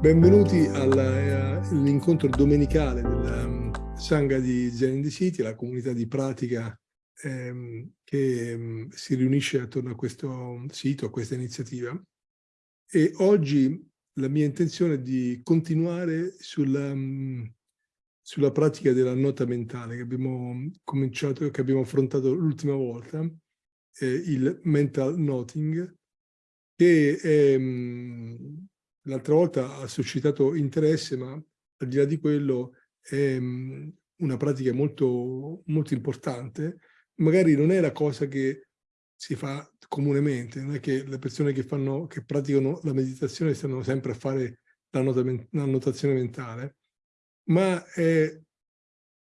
Benvenuti all'incontro domenicale della um, Sangha di Zen the City, la comunità di pratica ehm, che um, si riunisce attorno a questo sito, a questa iniziativa. E oggi la mia intenzione è di continuare sulla, sulla pratica della nota mentale che abbiamo cominciato, che abbiamo affrontato l'ultima volta, eh, il mental noting, che è l'altra volta ha suscitato interesse, ma al di là di quello è um, una pratica molto, molto importante. Magari non è la cosa che si fa comunemente, non è che le persone che, fanno, che praticano la meditazione stanno sempre a fare la notazione mentale, ma è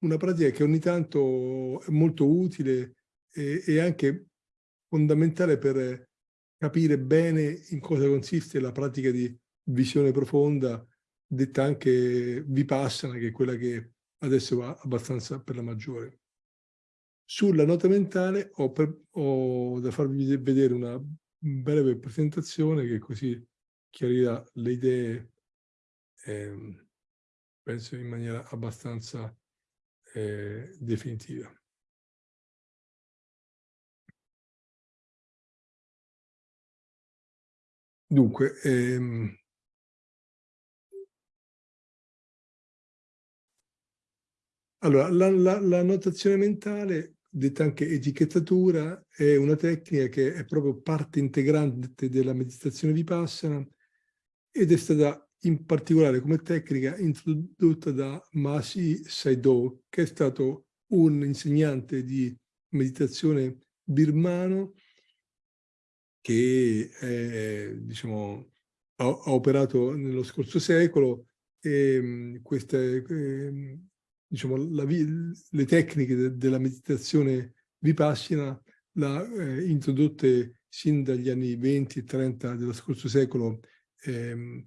una pratica che ogni tanto è molto utile e, e anche fondamentale per capire bene in cosa consiste la pratica di visione profonda, detta anche Vipassana, che è quella che adesso va abbastanza per la maggiore. Sulla nota mentale ho, per, ho da farvi vedere una breve presentazione che così chiarirà le idee, eh, penso in maniera abbastanza eh, definitiva. Dunque, ehm, Allora, la, la, la, notazione mentale, detta anche etichettatura, è una tecnica che è proprio parte integrante della meditazione vipassana ed è stata in particolare come tecnica introdotta da Masi Saido, che è stato un insegnante di meditazione birmano che è, diciamo, ha, ha, operato nello scorso secolo e queste, diciamo, la, le tecniche de, della meditazione vipassina l'ha eh, introdotte sin dagli anni 20 e 30 dello scorso secolo ehm,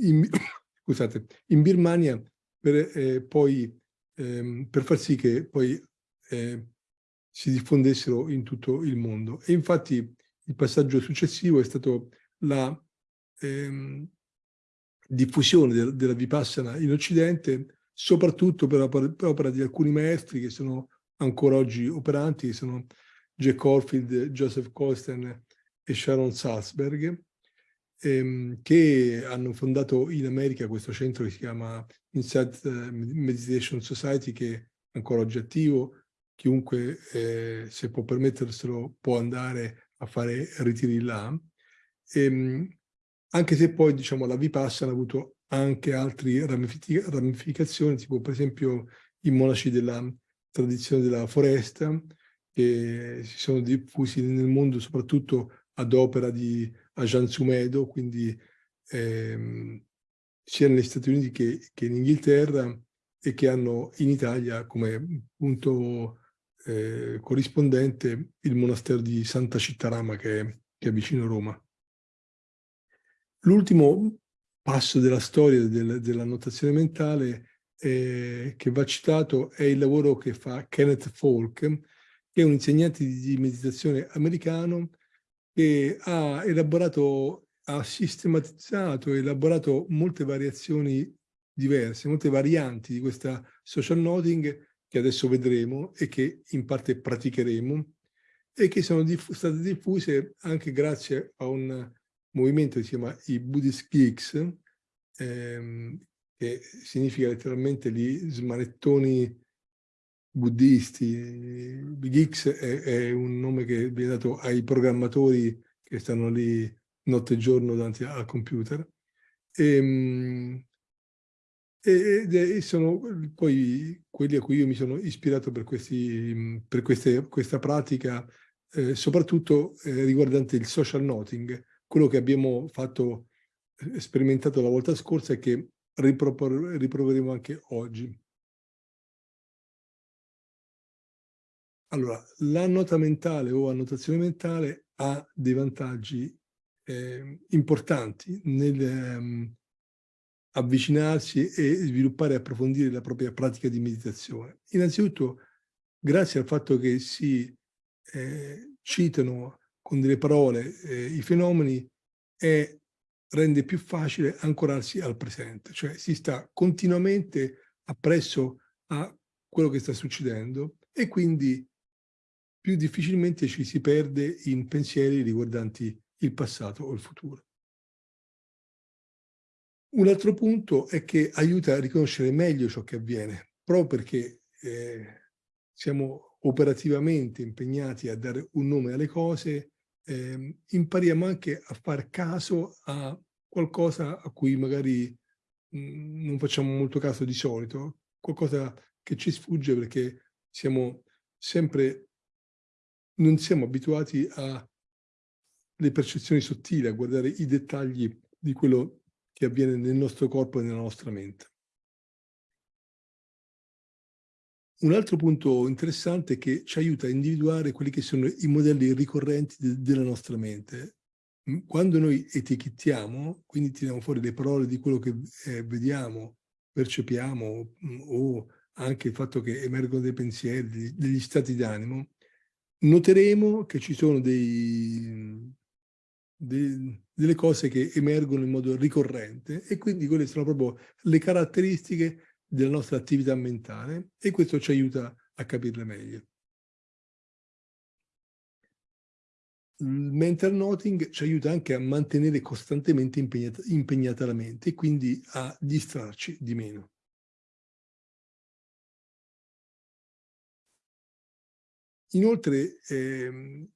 in, scusate, in Birmania per, eh, poi, ehm, per far sì che poi eh, si diffondessero in tutto il mondo. E infatti il passaggio successivo è stato la ehm, diffusione de della Vipassana in Occidente soprattutto per opera di alcuni maestri che sono ancora oggi operanti, che sono Jack Corfield, Joseph Colston e Sharon Salzberg, ehm, che hanno fondato in America questo centro che si chiama Insight Meditation Society, che è ancora oggi attivo. Chiunque, eh, se può permetterselo, può andare a fare ritiri là. Ehm, anche se poi, diciamo, la Vipassana ha avuto anche altre ramificazioni, tipo per esempio i monaci della tradizione della foresta, che si sono diffusi nel mondo soprattutto ad opera di Ajahn Sumedo, quindi ehm, sia negli Stati Uniti che, che, in Inghilterra e che hanno in Italia come punto eh, corrispondente il monastero di Santa Cittarama che che è vicino a Roma. L'ultimo passo della storia del, della notazione mentale eh, che va citato è il lavoro che fa Kenneth Falk, che è un insegnante di meditazione americano che ha elaborato, ha sistematizzato e elaborato molte variazioni diverse, molte varianti di questa social noting che adesso vedremo e che in parte praticheremo e che sono diff state diffuse anche grazie a un movimento che si chiama i Buddhist Geeks, ehm, che significa letteralmente gli smanettoni buddisti. Geeks è, è, un nome che viene dato ai programmatori che stanno lì notte e giorno davanti al computer. Ehm, e, e, sono poi quelli a cui io mi sono ispirato per, questi, per queste, questa pratica, eh, soprattutto eh, riguardante il social noting, quello che abbiamo fatto, eh, sperimentato la volta scorsa e che riproveremo anche oggi. Allora, la nota mentale o annotazione mentale ha dei vantaggi eh, importanti nel um, avvicinarsi e sviluppare e approfondire la propria pratica di meditazione. Innanzitutto, grazie al fatto che si eh, citano con delle parole eh, i fenomeni, è rende più facile ancorarsi al presente, cioè si sta continuamente appresso a quello che sta succedendo e quindi più difficilmente ci si perde in pensieri riguardanti il passato o il futuro. Un altro punto è che aiuta a riconoscere meglio ciò che avviene, proprio perché eh, siamo operativamente impegnati a dare un nome alle cose, eh, impariamo anche a far caso a qualcosa a cui magari mh, mm, non facciamo molto caso di solito, qualcosa che ci sfugge perché siamo sempre, non siamo abituati alle percezioni sottili, a guardare i dettagli di quello che avviene nel nostro corpo e nella nostra mente. Un altro punto interessante è che ci aiuta a individuare quelli che sono i modelli ricorrenti de della nostra mente. Quando noi etichettiamo, quindi tiriamo fuori le parole di quello che eh, vediamo, percepiamo o anche il fatto che emergono dei pensieri, degli stati d'animo, noteremo che ci sono dei, dei, delle cose che emergono in modo ricorrente e quindi quelle sono proprio le caratteristiche della nostra attività mentale e questo ci aiuta a capirle meglio. Il mental noting ci aiuta anche a mantenere costantemente impegnata, impegnata la mente e quindi a distrarci di meno. Inoltre, ehm,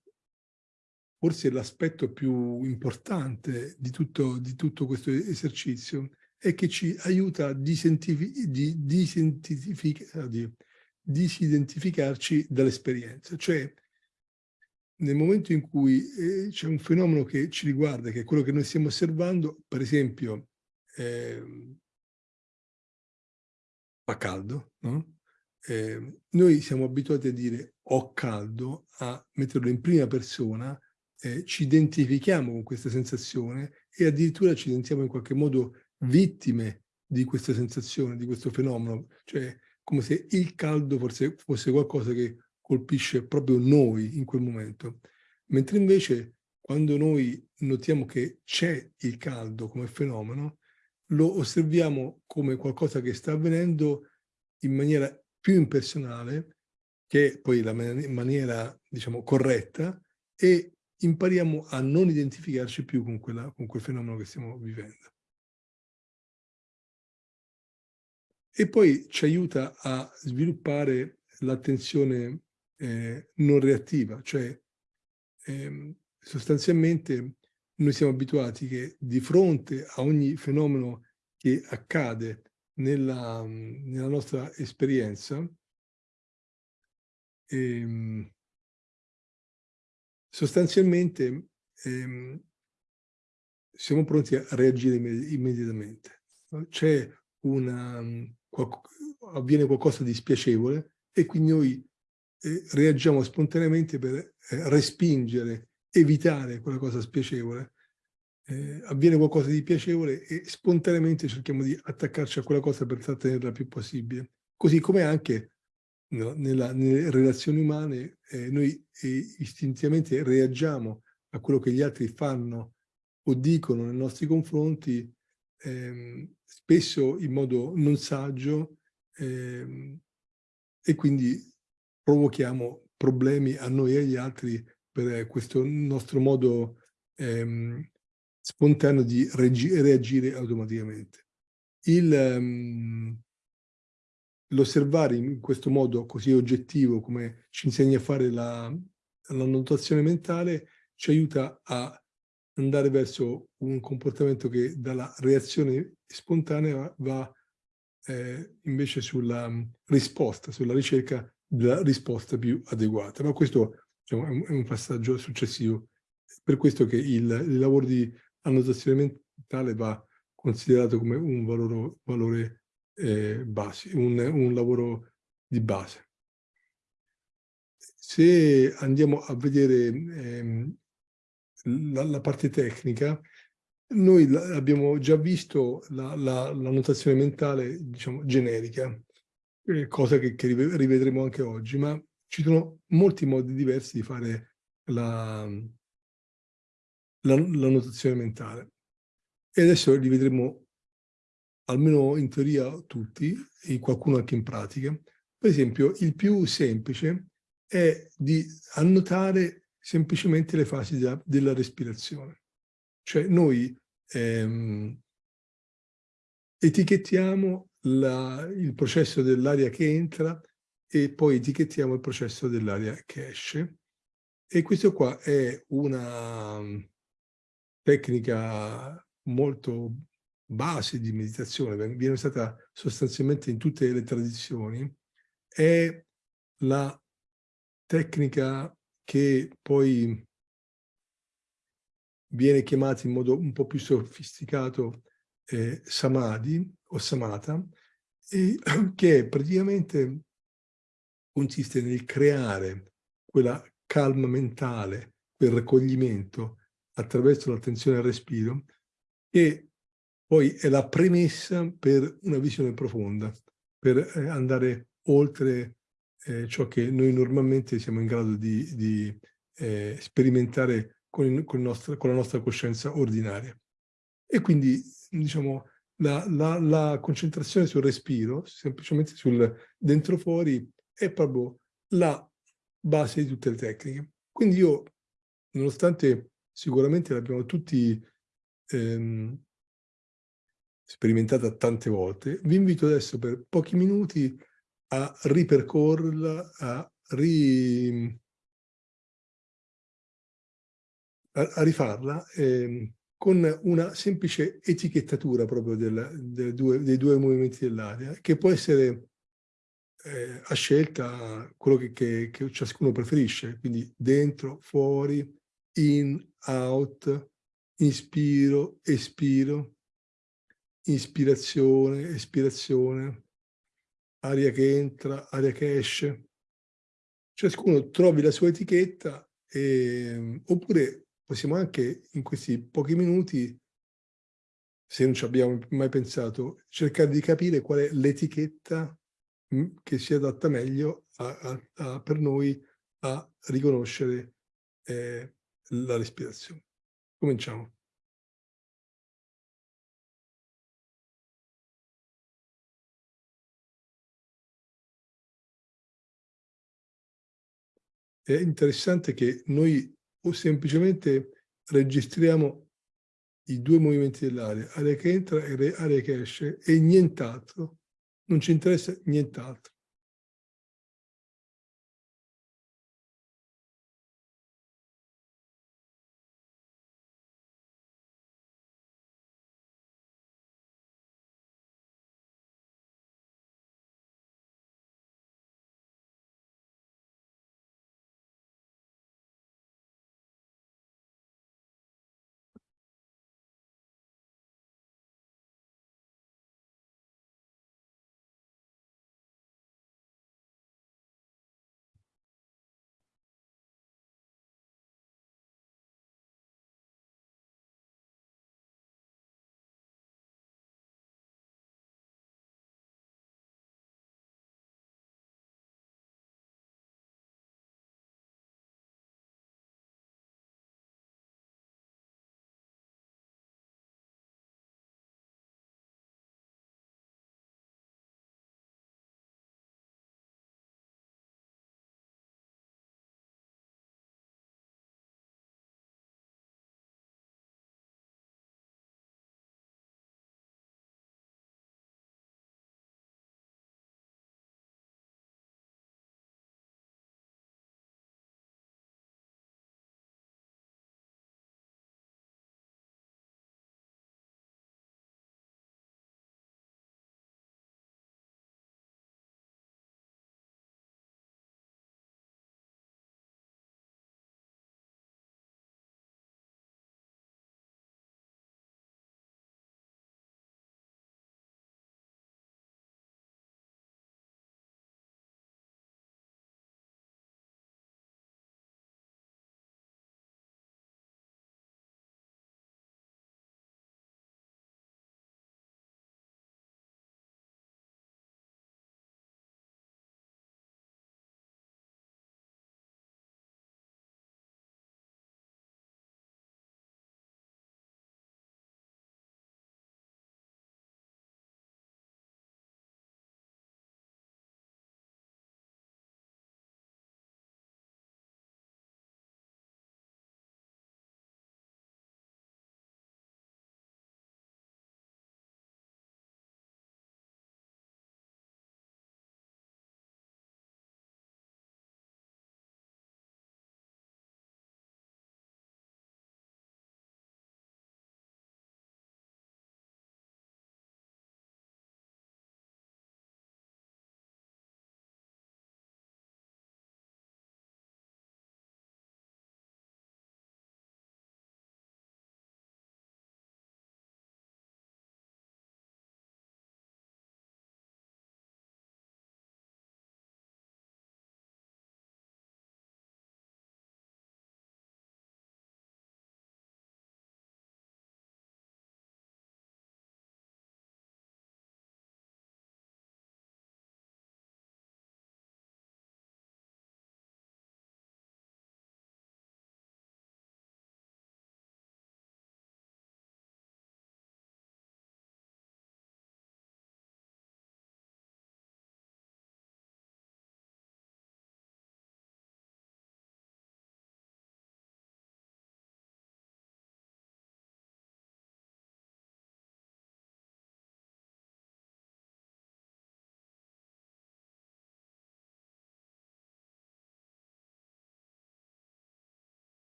forse l'aspetto più importante di tutto, di tutto questo esercizio è che ci aiuta a disidentificarci dall'esperienza. Cioè, nel momento in cui eh, c'è un fenomeno che ci riguarda, che è quello che noi stiamo osservando, per esempio, eh, fa caldo, no? eh, noi siamo abituati a dire ho caldo, a metterlo in prima persona, eh, ci identifichiamo con questa sensazione e addirittura ci sentiamo in qualche modo vittime di questa sensazione, di questo fenomeno, cioè come se il caldo forse fosse qualcosa che colpisce proprio noi in quel momento. Mentre invece quando noi notiamo che c'è il caldo come fenomeno, lo osserviamo come qualcosa che sta avvenendo in maniera più impersonale, che è poi la maniera, diciamo, corretta, e impariamo a non identificarci più con, quella, con quel fenomeno che stiamo vivendo. E poi ci aiuta a sviluppare l'attenzione eh, non reattiva, cioè eh, sostanzialmente noi siamo abituati che di fronte a ogni fenomeno che accade nella, nella nostra esperienza, ehm, sostanzialmente ehm, siamo pronti a reagire immediatamente. C'è una, avviene qualcosa di spiacevole e quindi noi eh, reagiamo spontaneamente per eh, respingere, evitare quella cosa spiacevole eh, avviene qualcosa di piacevole e spontaneamente cerchiamo di attaccarci a quella cosa per trattenerla più possibile. Così come anche no, nella, nelle relazioni umane eh, noi eh, istintivamente reagiamo a quello che gli altri fanno o dicono nei nostri confronti, ehm, spesso in modo non saggio ehm, e quindi provochiamo problemi a noi e agli altri per questo nostro modo ehm, spontaneo di reagire automaticamente. Um, L'osservare in questo modo così oggettivo come ci insegna a fare la, la notazione mentale ci aiuta a andare verso un comportamento che dalla reazione spontanea va eh, invece sulla risposta, sulla ricerca della risposta più adeguata. Ma questo diciamo, è, un, è, un, passaggio successivo. Per questo che il, il lavoro di annotazione mentale va considerato come un valore, valore eh, base, un, un lavoro di base. Se andiamo a vedere ehm, la, la, parte tecnica, noi abbiamo già visto la, la, notazione mentale, diciamo, generica, eh, cosa che, che, rivedremo anche oggi, ma ci sono molti modi diversi di fare la notazione mentale. e adesso li vedremo almeno in teoria tutti, e qualcuno anche in pratica. Per esempio, il più semplice è di annotare semplicemente le fasi della, della respirazione. Cioè noi ehm, etichettiamo la, il processo dell'aria che entra e poi etichettiamo il processo dell'aria che esce. E questo qua è una mm, tecnica molto base di meditazione, viene usata sostanzialmente in tutte le tradizioni, è la tecnica che poi viene chiamata in modo un po' più sofisticato eh, samadhi o samatha, e, che praticamente consiste nel creare quella calma mentale, quel raccoglimento attraverso l'attenzione al respiro, che poi è la premessa per una visione profonda, per eh, andare oltre eh, ciò che noi normalmente siamo in grado di, di eh, sperimentare con, con, nostro, con, la nostra coscienza ordinaria. E quindi, diciamo, la, la, la concentrazione sul respiro, semplicemente sul dentro-fuori, è proprio la base di tutte le tecniche. Quindi io, nonostante sicuramente l'abbiamo tutti ehm, sperimentata tante volte, vi invito adesso per pochi minuti a ripercorrerla, a, ri... a, rifarla eh, con una semplice etichettatura proprio del, del due, dei due movimenti dell'aria, che può essere eh, a scelta quello che, che, che ciascuno preferisce, quindi dentro, fuori, in, out, inspiro, espiro, ispirazione, espirazione, aria che entra, aria che esce. Ciascuno trovi la sua etichetta e, oppure possiamo anche in questi pochi minuti, se non ci abbiamo mai pensato, cercare di capire qual è l'etichetta mm, che si adatta meglio a, a, a, per noi a riconoscere eh, la respirazione. Cominciamo. È interessante che noi o semplicemente registriamo i due movimenti dell'aria, aria che entra e aria che esce, e nient'altro. Non ci interessa nient'altro.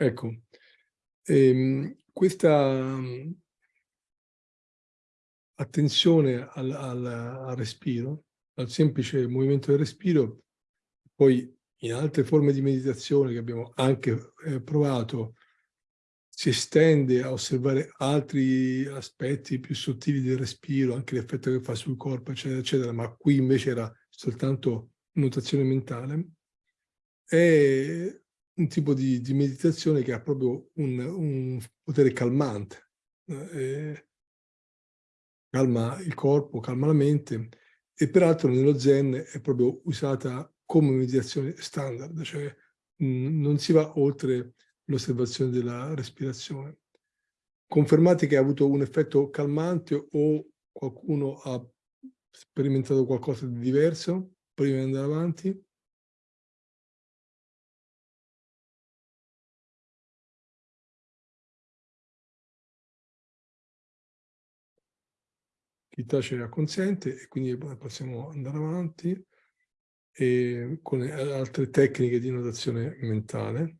Ecco, ehm, questa attenzione al, al, al respiro, al semplice movimento del respiro, poi in altre forme di meditazione che abbiamo anche eh, provato, si estende a osservare altri aspetti più sottili del respiro, anche l'effetto che fa sul corpo, eccetera, eccetera, ma qui invece era soltanto notazione mentale, è un tipo di, di meditazione che ha proprio un, un potere calmante. Eh, calma il corpo, calma la mente e peraltro nello Zen è proprio usata come meditazione standard, cioè mh, non si va oltre l'osservazione della respirazione. Confermate che ha avuto un effetto calmante o qualcuno ha sperimentato qualcosa di diverso prima di andare avanti? Chi tace acconsente e quindi possiamo andare avanti con altre tecniche di notazione mentale.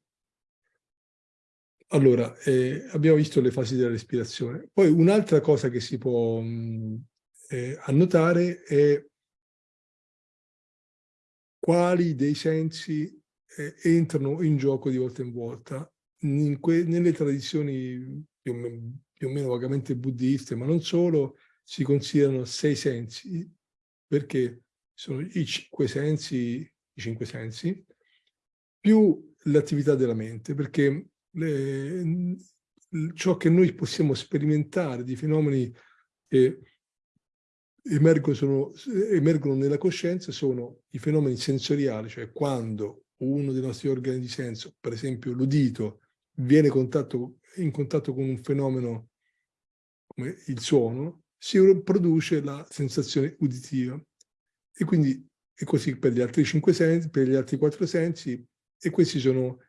Allora, eh, abbiamo visto le fasi della respirazione. Poi un'altra cosa che si può mh, eh, annotare è quali dei sensi eh, entrano in gioco di volta in volta. In nelle tradizioni più o, più o meno vagamente buddiste, ma non solo, si considerano sei sensi, perché sono i cinque sensi, i cinque sensi più l'attività della mente, perché le, ciò che noi possiamo sperimentare di fenomeni che emergono, sono, emergono nella coscienza sono i fenomeni sensoriali, cioè quando uno dei nostri organi di senso, per esempio l'udito, viene contatto, in contatto con un fenomeno come il suono, si produce la sensazione uditiva. E quindi è così per gli altri cinque sensi, per gli altri quattro sensi, e questi sono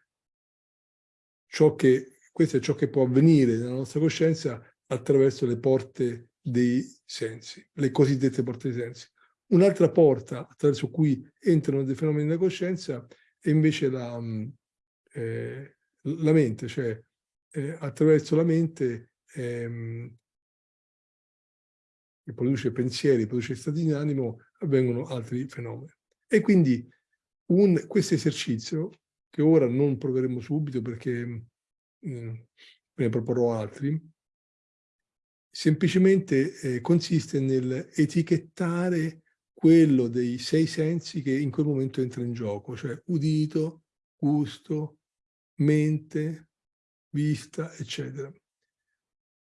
ciò che, questo è ciò che può avvenire nella nostra coscienza attraverso le porte dei sensi, le cosiddette porte dei sensi. Un'altra porta attraverso cui entrano dei fenomeni della coscienza è invece la, mm, eh, la mente, cioè eh, attraverso la mente ehm, che produce pensieri, produce stati di animo, avvengono altri fenomeni. E quindi questo esercizio, che ora non proveremo subito perché eh, ne proporrò altri, semplicemente eh, consiste nell'etichettare quello dei sei sensi che in quel momento entra in gioco, cioè udito, gusto, mente, vista, eccetera.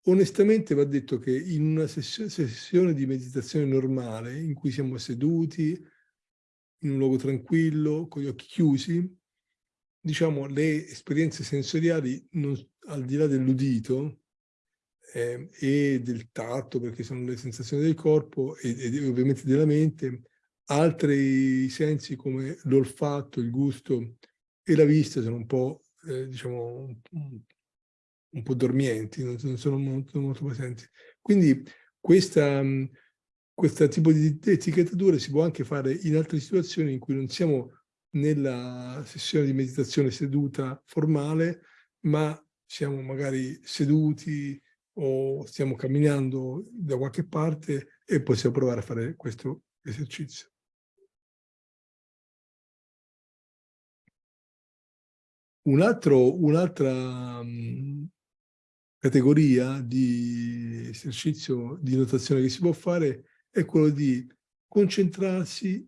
Onestamente va detto che in una sessione di meditazione normale, in cui siamo seduti, in un luogo tranquillo, con gli occhi chiusi, diciamo, le esperienze sensoriali, non, al di là dell'udito, eh, e del tatto, perché sono le sensazioni del corpo e, e ovviamente della mente, altri sensi come l'olfatto, il gusto e la vista sono un po', eh, diciamo, un, po' dormienti, non, sono molto, molto, presenti. Quindi questa, questo tipo di etichettatura si può anche fare in altre situazioni in cui non siamo nella sessione di meditazione seduta formale, ma siamo magari seduti o stiamo camminando da qualche parte e possiamo provare a fare questo esercizio. Un'altra un categoria di esercizio di notazione che si può fare è quello di concentrarsi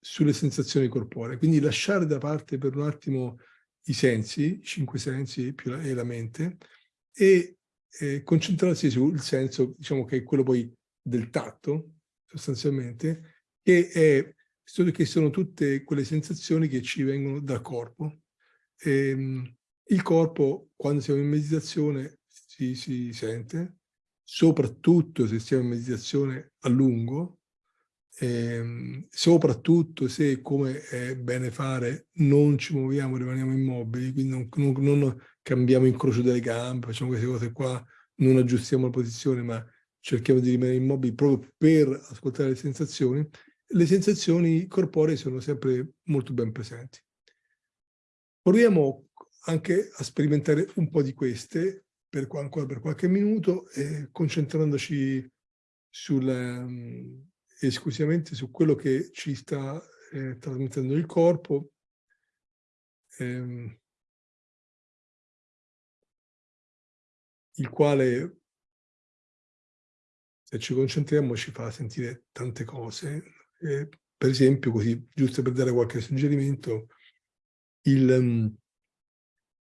sulle sensazioni corporee, quindi lasciare da parte per un attimo i sensi, i cinque sensi più la, e la mente, e eh, concentrarsi sul senso, diciamo che è quello poi del tatto, sostanzialmente, che, è, che sono tutte quelle sensazioni che ci vengono dal corpo. E, ehm, il corpo, quando siamo in meditazione, si, si sente, soprattutto se siamo in meditazione a lungo, ehm, soprattutto se, come è bene fare, non ci muoviamo, rimaniamo immobili, quindi non, non, non cambiamo incrocio delle gambe, facciamo queste cose qua, non aggiustiamo la posizione, ma cerchiamo di rimanere immobili proprio per ascoltare le sensazioni, le sensazioni corporee sono sempre molto ben presenti. Proviamo anche a sperimentare un po' di queste per, ancora per qualche minuto, eh, concentrandoci sul, um, esclusivamente su quello che ci sta eh, trasmettendo il corpo, ehm, il quale, se ci concentriamo, ci fa sentire tante cose. Eh, per esempio, così, giusto per dare qualche suggerimento, il, um,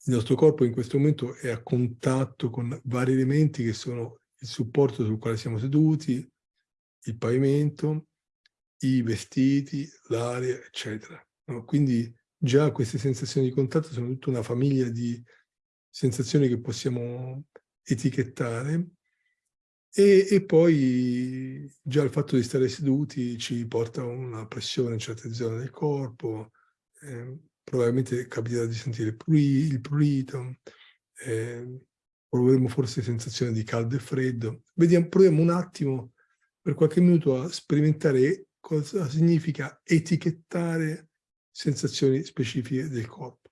il nostro corpo in questo momento è a contatto con vari elementi che sono il supporto sul quale siamo seduti, il pavimento, i vestiti, l'aria, eccetera. No? Quindi già queste sensazioni di contatto sono tutta una famiglia di sensazioni che possiamo etichettare e, e, poi già il fatto di stare seduti ci porta a una pressione in certe zone del corpo, eh, probabilmente capiterà di sentire il, prurito, eh, proveremo forse sensazione di caldo e freddo. Vediamo, proviamo un attimo per qualche minuto a sperimentare cosa significa etichettare sensazioni specifiche del corpo.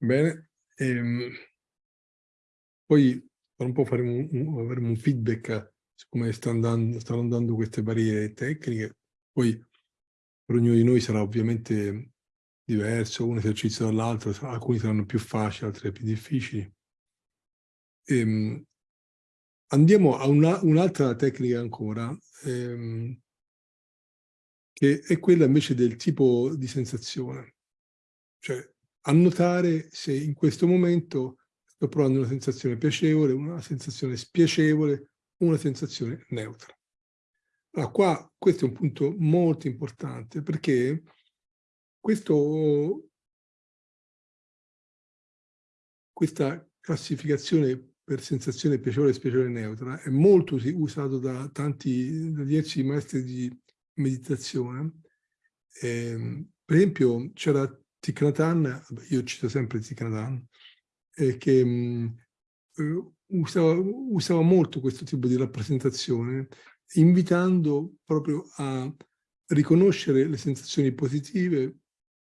Bene, Ehm, poi tra un po' faremo un, avremo un feedback su come sta andando, stanno andando queste varie tecniche. Poi per ognuno di noi sarà ovviamente diverso, un esercizio dall'altro, alcuni saranno più facili, altri più difficili. Ehm, andiamo a un'altra un tecnica ancora, ehm, che è quella invece del tipo di sensazione. Cioè, annotare se in questo momento sto provando una sensazione piacevole, una sensazione spiacevole, una sensazione neutra. Allora, qua questo è un punto molto importante perché questo, questa classificazione per sensazione piacevole e spiacevole neutra è molto usato da tanti, da diversi maestri di meditazione. Eh, per esempio c'era Hanh, io cito sempre Hanh, eh, che mh, eh, usava, usava molto questo tipo di rappresentazione, invitando proprio a riconoscere le sensazioni positive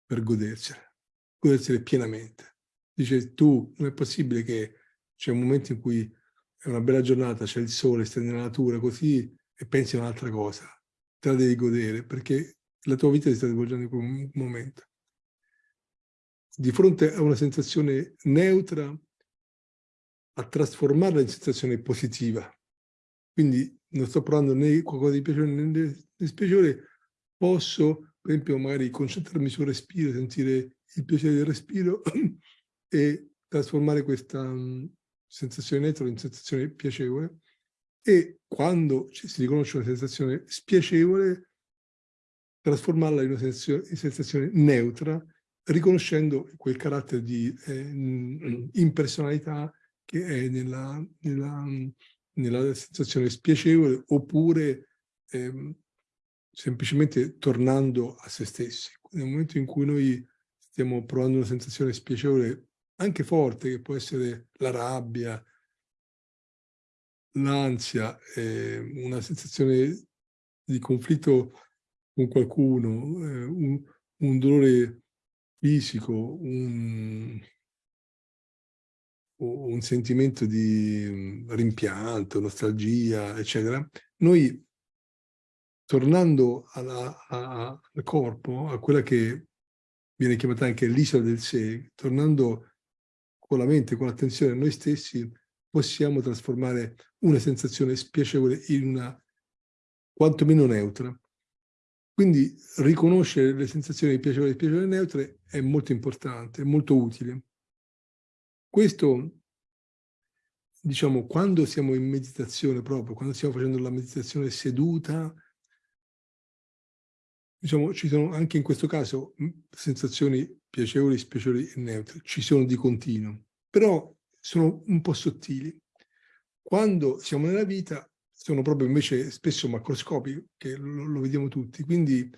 per godersele, godersele pienamente. Dice tu, non è possibile che c'è un momento in cui è una bella giornata, c'è il sole, stai nella natura così e pensi a un'altra cosa. Te la devi godere perché la tua vita si sta svolgendo in quel momento. Di fronte a una sensazione neutra, a trasformarla in sensazione positiva. Quindi non sto provando né qualcosa di piacevole né di spiacevole, posso, per esempio, magari concentrarmi sul respiro, sentire il piacere del respiro e trasformare questa um, sensazione neutra in sensazione piacevole e quando si riconosce una sensazione spiacevole, trasformarla in una sensazione neutra, riconoscendo quel carattere di eh, impersonalità che è nella, nella, nella sensazione spiacevole oppure ehm, semplicemente tornando a se stessi. Nel momento in cui noi stiamo provando una sensazione spiacevole anche forte, che può essere la rabbia, l'ansia, eh, una sensazione di conflitto con qualcuno, eh, un, un dolore fisico, un, un sentimento di mhmm, rimpianto, nostalgia, eccetera, noi tornando alla, a, al corpo, a quella che viene chiamata anche l'isola del sé, tornando con la mente, con l'attenzione a noi stessi, possiamo trasformare una sensazione spiacevole in una quantomeno neutra. Quindi riconoscere le sensazioni piacevoli e piacevoli e neutre è molto importante, è molto utile. Questo, diciamo, quando siamo in meditazione proprio, quando stiamo facendo la meditazione seduta, diciamo, ci sono anche in questo caso sensazioni piacevoli, spiacevoli e neutre, ci sono di continuo, però sono un po' sottili. Quando siamo nella vita sono proprio invece spesso macroscopiche, che lo, lo vediamo tutti, quindi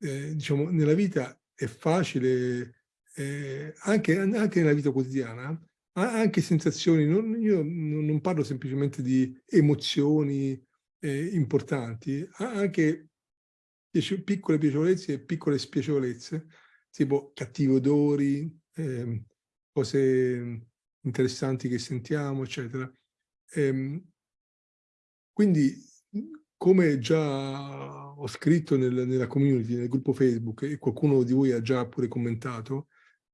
eh, diciamo nella vita è facile, eh, anche, anche nella vita quotidiana, anche sensazioni, non, io non parlo semplicemente di emozioni eh, importanti, anche piccole piacevolezze e piccole spiacevolezze, tipo cattivi odori, eh, cose interessanti che sentiamo, eccetera. Ehm, quindi, come già ho scritto nel, nella community, nel gruppo Facebook, e qualcuno di voi ha già pure commentato,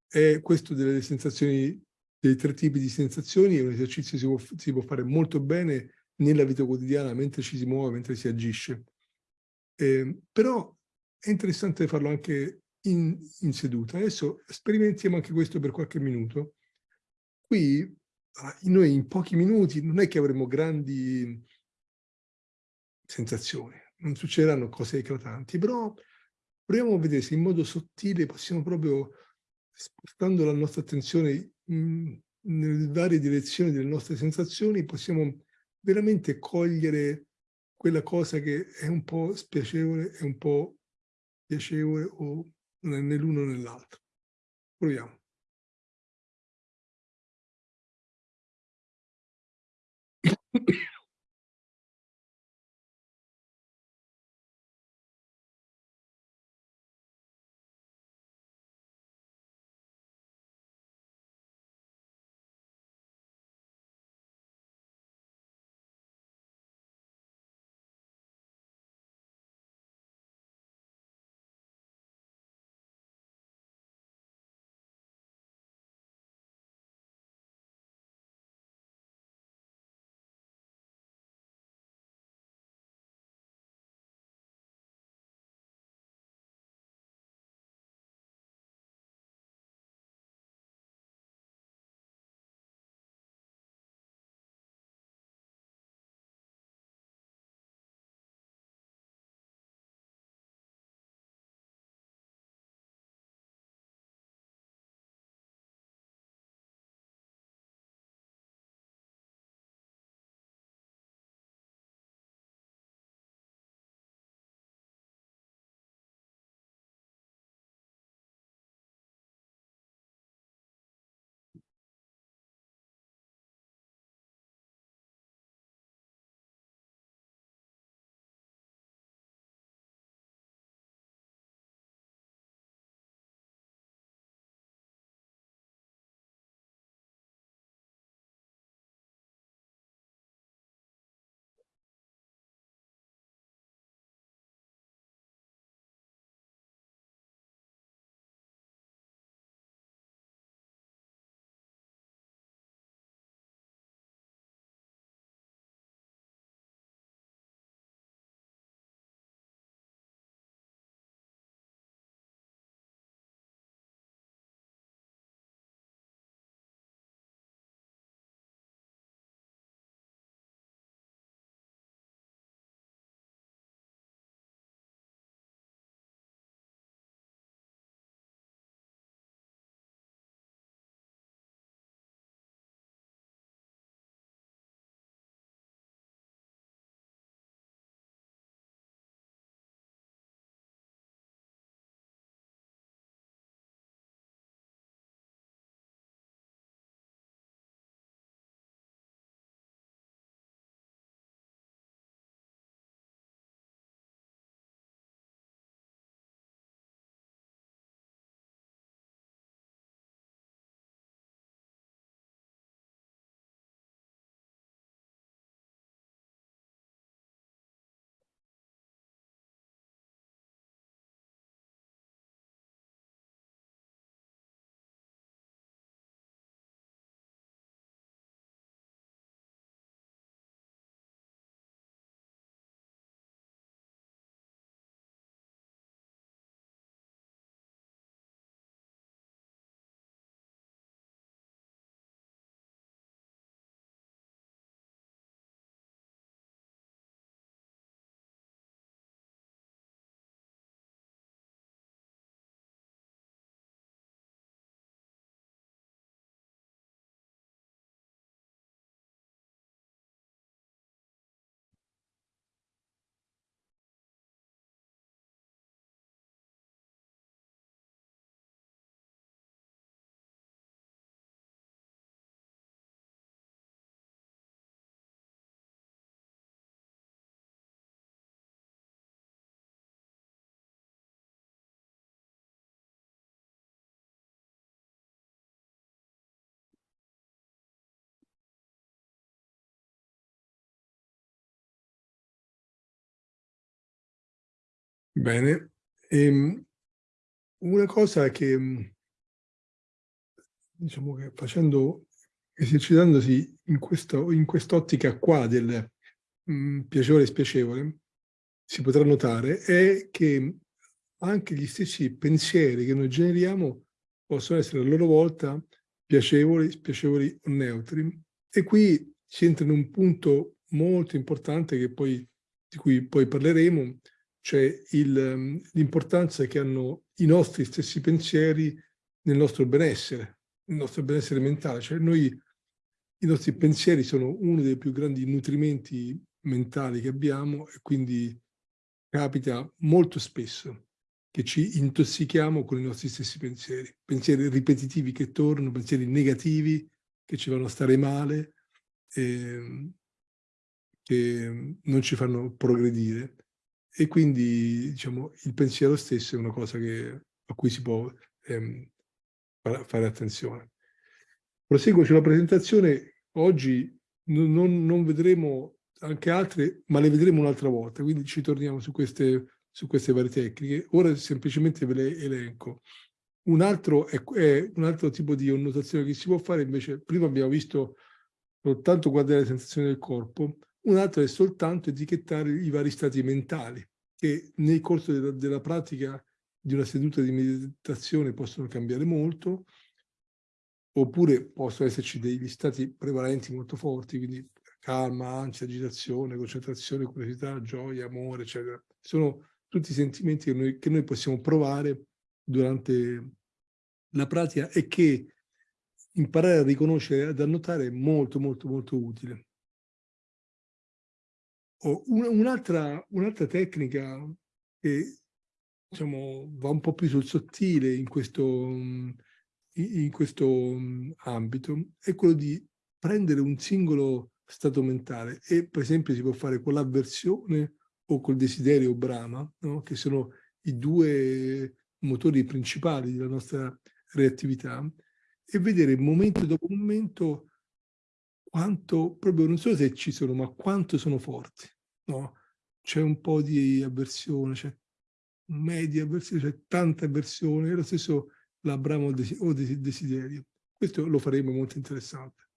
è questo delle sensazioni dei tre tipi di sensazioni è un esercizio che si può, si può fare molto bene nella vita quotidiana mentre ci si muove, mentre si agisce. Eh, però è interessante farlo anche in, in, seduta. Adesso sperimentiamo anche questo per qualche minuto. Qui noi in pochi minuti non è che avremo grandi sensazioni, non succederanno cose eclatanti, però proviamo a vedere se in modo sottile possiamo proprio, spostando la nostra attenzione nelle varie direzioni delle nostre sensazioni possiamo veramente cogliere quella cosa che è un po' spiacevole e un po' piacevole o né l'uno né l'altro. Proviamo. Bene. Ehm, una cosa che, diciamo che facendo esercitandosi in questo in quest'ottica qua del, mhmm, piacevole e spiacevole, si potrà notare è che anche gli stessi pensieri che noi generiamo possono essere a loro volta piacevoli, spiacevoli o neutri. E qui si entra in un punto molto importante poi, di cui poi parleremo, cioè l'importanza che hanno i nostri stessi pensieri nel nostro benessere, nel nostro benessere mentale. Cioè noi, i nostri pensieri sono uno dei più grandi nutrimenti mentali che abbiamo e quindi capita molto spesso che ci intossichiamo con i nostri stessi pensieri, pensieri ripetitivi che tornano, pensieri negativi che ci fanno stare male, eh, che non ci fanno progredire e quindi diciamo, il pensiero stesso è una cosa che, a cui si può ehm, fare attenzione. Proseguo sulla presentazione, oggi non, non, vedremo anche altre, ma le vedremo un'altra volta, quindi ci torniamo su queste, su queste varie tecniche. Ora semplicemente ve le elenco. Un altro, è, è un altro tipo di annotazione che si può fare, invece prima abbiamo visto soltanto guardare le sensazioni del corpo, un altro è soltanto etichettare i vari stati mentali, che nel corso della, della pratica di una seduta di meditazione possono cambiare molto, oppure possono esserci degli stati prevalenti molto forti, quindi calma, ansia, agitazione, concentrazione, curiosità, gioia, amore, eccetera. Sono tutti sentimenti che noi, che noi possiamo provare durante la pratica e che imparare a riconoscere e ad annotare è molto, molto, molto utile. Un'altra un tecnica che diciamo, va un po' più sul sottile in questo, in questo ambito è quello di prendere un singolo stato mentale e per esempio si può fare con l'avversione o col desiderio Brahma, no? che sono i due motori principali della nostra reattività, e vedere momento dopo momento quanto, proprio non so se ci sono, ma quanto sono forti. No? C'è un po' di avversione, c'è media avversione, c'è tanta avversione, e lo stesso l'Abramo o desiderio. Questo lo faremo molto interessante.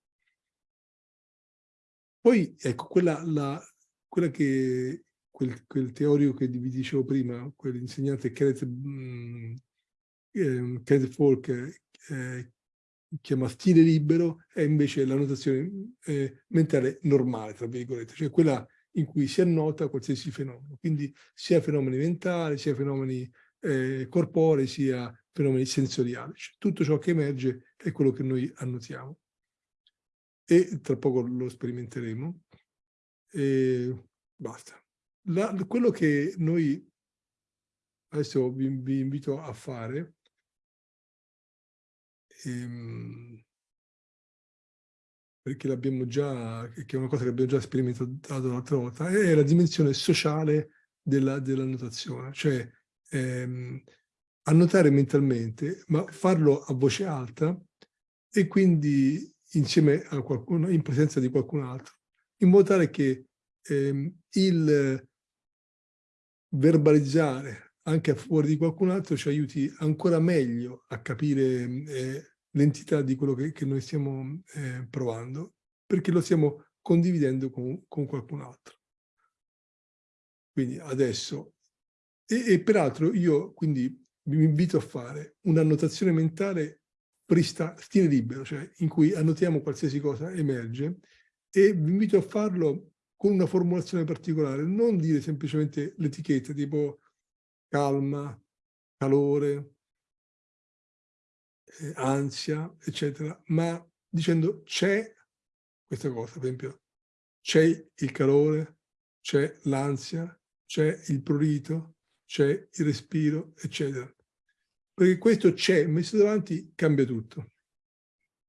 Poi, ecco, quella, la, quella che, quel, quel, teorico che vi dicevo prima, quell'insegnante Kenneth, eh, Kenneth Folk, eh, chiama stile libero, è invece la notazione eh, mentale normale, tra virgolette, cioè quella in cui si annota qualsiasi fenomeno, quindi sia fenomeni mentali, sia fenomeni eh, corporei, sia fenomeni sensoriali. Cioè, tutto ciò che emerge è quello che noi annotiamo. E tra poco lo sperimenteremo. E basta. La, quello che noi adesso vi, vi invito a fare ehm, perché l'abbiamo già, che è una cosa che abbiamo già sperimentato l'altra volta, è la dimensione sociale della, della notazione, cioè ehm, annotare mentalmente, ma farlo a voce alta e quindi insieme a qualcuno, in presenza di qualcun altro, in modo tale che ehm, il verbalizzare anche a fuori di qualcun altro ci aiuti ancora meglio a capire eh, l'entità di quello che, che noi stiamo eh, provando, perché lo stiamo condividendo con, con qualcun altro. Quindi adesso, e, e peraltro io quindi vi invito a fare un'annotazione mentale prista, stile libero, cioè in cui annotiamo qualsiasi cosa emerge, e vi invito a farlo con una formulazione particolare, non dire semplicemente l'etichetta tipo calma, calore, eh, ansia, eccetera, ma dicendo c'è questa cosa, per esempio, c'è il calore, c'è l'ansia, c'è il prurito, c'è il respiro, eccetera. Perché questo c'è, messo davanti, cambia tutto.